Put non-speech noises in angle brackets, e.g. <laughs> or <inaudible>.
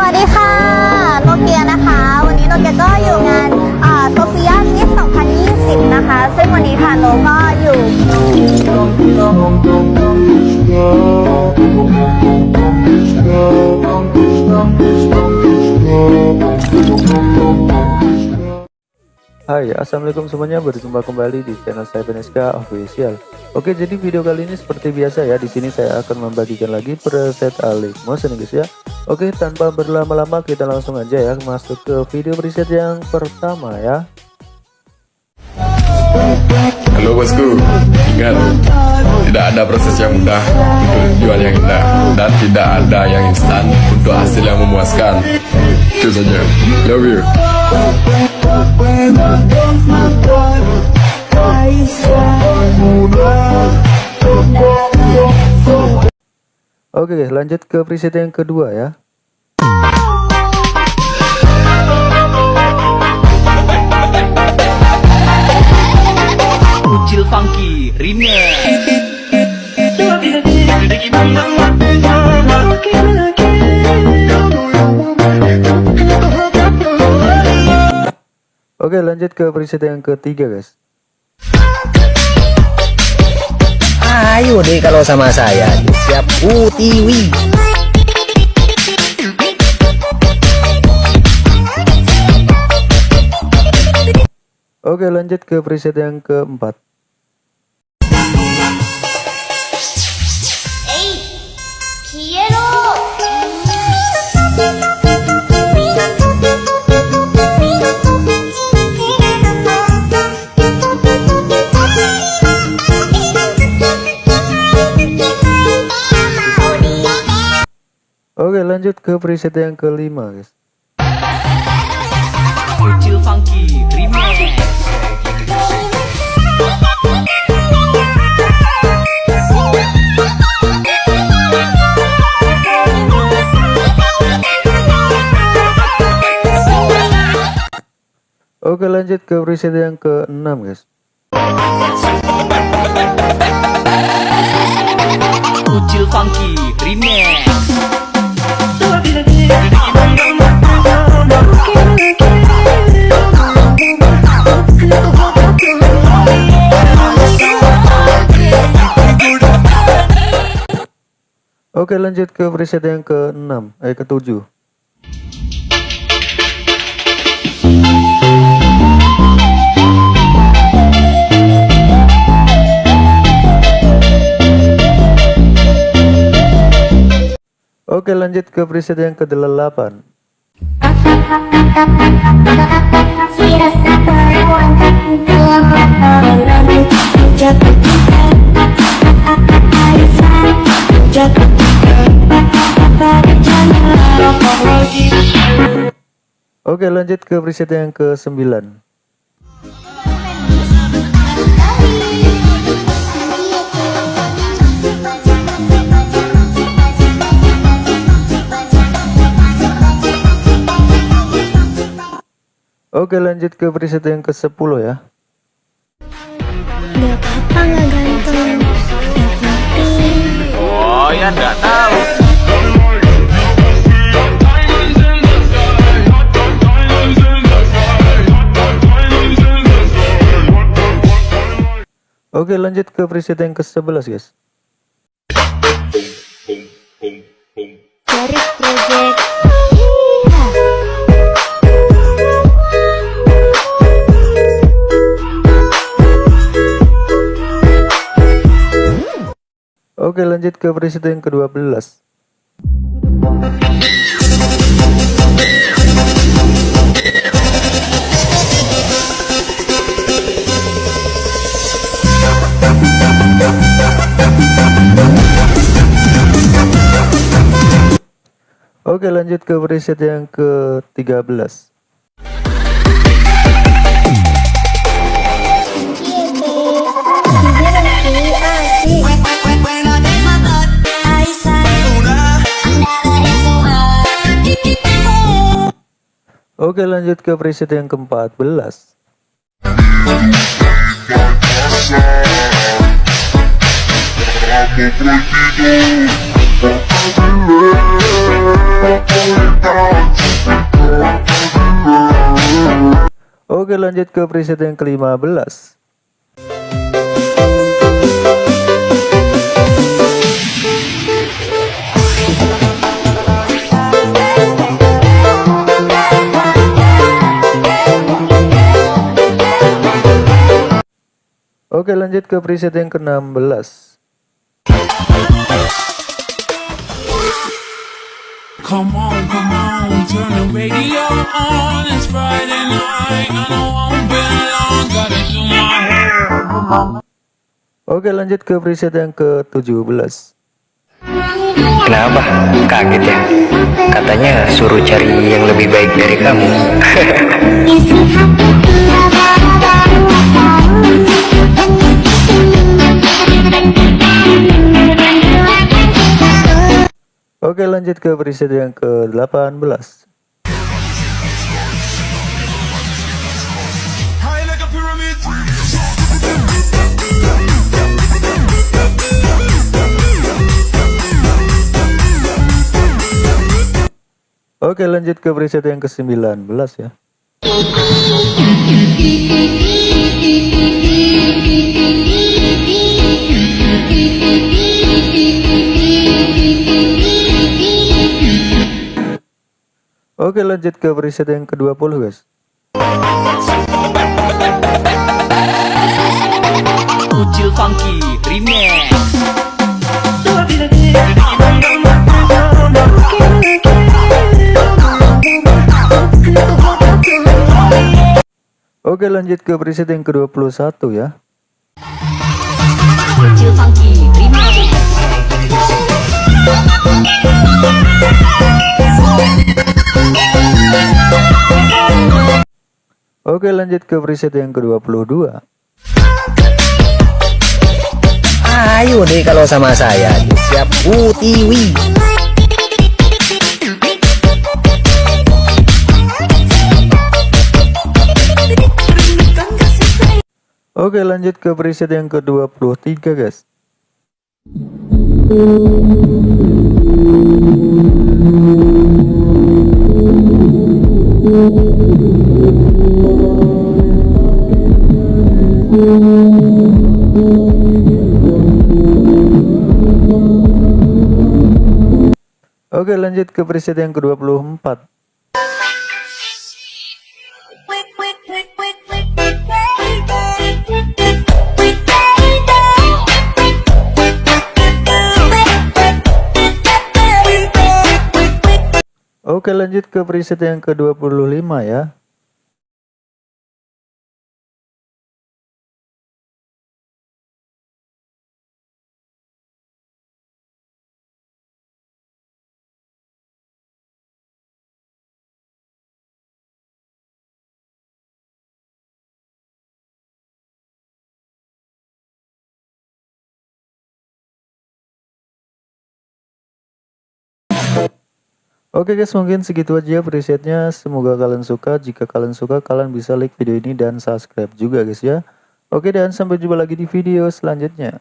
สวัสดีค่ะโนเกียนะคะ วันนี้โนเกียก็อยู่งานโซเฟียมิส2020 นะคะ ซึ่งวันนี้ค่ะโนก็อยู่ Hai assalamualaikum semuanya. Berjumpa kembali di channel saya Beneska Official. Oke jadi video kali ini seperti biasa ya. Di sini saya akan membagikan lagi preset Alik Motion guys ya. Oke tanpa berlama-lama kita langsung aja ya masuk ke video preset yang pertama ya. Halo bosku, ingat tidak ada proses yang mudah untuk jual yang indah. Dan tidak ada yang instan untuk hasil yang memuaskan. Itu saja. Love you. Oke lanjut ke preset yang kedua ya. Ucil Funky Remix Oke lanjut ke preset yang ketiga guys. Ayo deh kalau sama saya siap. Utiwi Oke lanjut ke preset yang keempat Oke lanjut ke preset yang kelima guys. Ucil Funky Remix. Oke lanjut ke preset yang keenam guys. Ucil Funky Remix Oke lanjut ke preset yang ke-6 Eh ke-7 Oke lanjut ke preset yang ke-8 Oke lanjut ke preset yang ke-9 Oke lanjut ke preset yang ke-10 ya. Gak apa-apa gak Oh ya nggak tahu. Oke lanjut ke preset yang ke-11 guys. Garis project Oke lanjut ke preset yang ke-12 Oke lanjut ke preset yang ke-13 Oke lanjut ke preset yang ke-14 Aku pergi Oke lanjut ke preset yang ke-15 Oke lanjut ke preset yang ke-16 Come on, come on, turn the radio on. It's Friday night, and I won't be long. Gotta do my hair. Oke lanjut ke preset yang ke-17 Kenapa? Kaget ya? Katanya suruh cari yang lebih baik dari kamu. <laughs> Oke lanjut ke preset yang ke-18 High like a pyramid. Oke lanjut ke preset yang ke-19 ya Oke lanjut ke preset yang ke-20 guys. Ucil Funky Remix. Oke lanjut ke preset yang ke-21 ya. Ucil Funky Remix. Oke lanjut ke preset yang ke-22 Ayo deh kalau sama saya, siap utiwi. Oke lanjut ke preset yang ke-23 guys Oke lanjut ke preset yang ke-24 Oke lanjut ke preset yang ke-25 ya Oke guys mungkin segitu aja presetnya. Semoga kalian suka. Jika kalian suka kalian bisa like video ini dan subscribe juga guys ya. Oke dan sampai jumpa lagi di video selanjutnya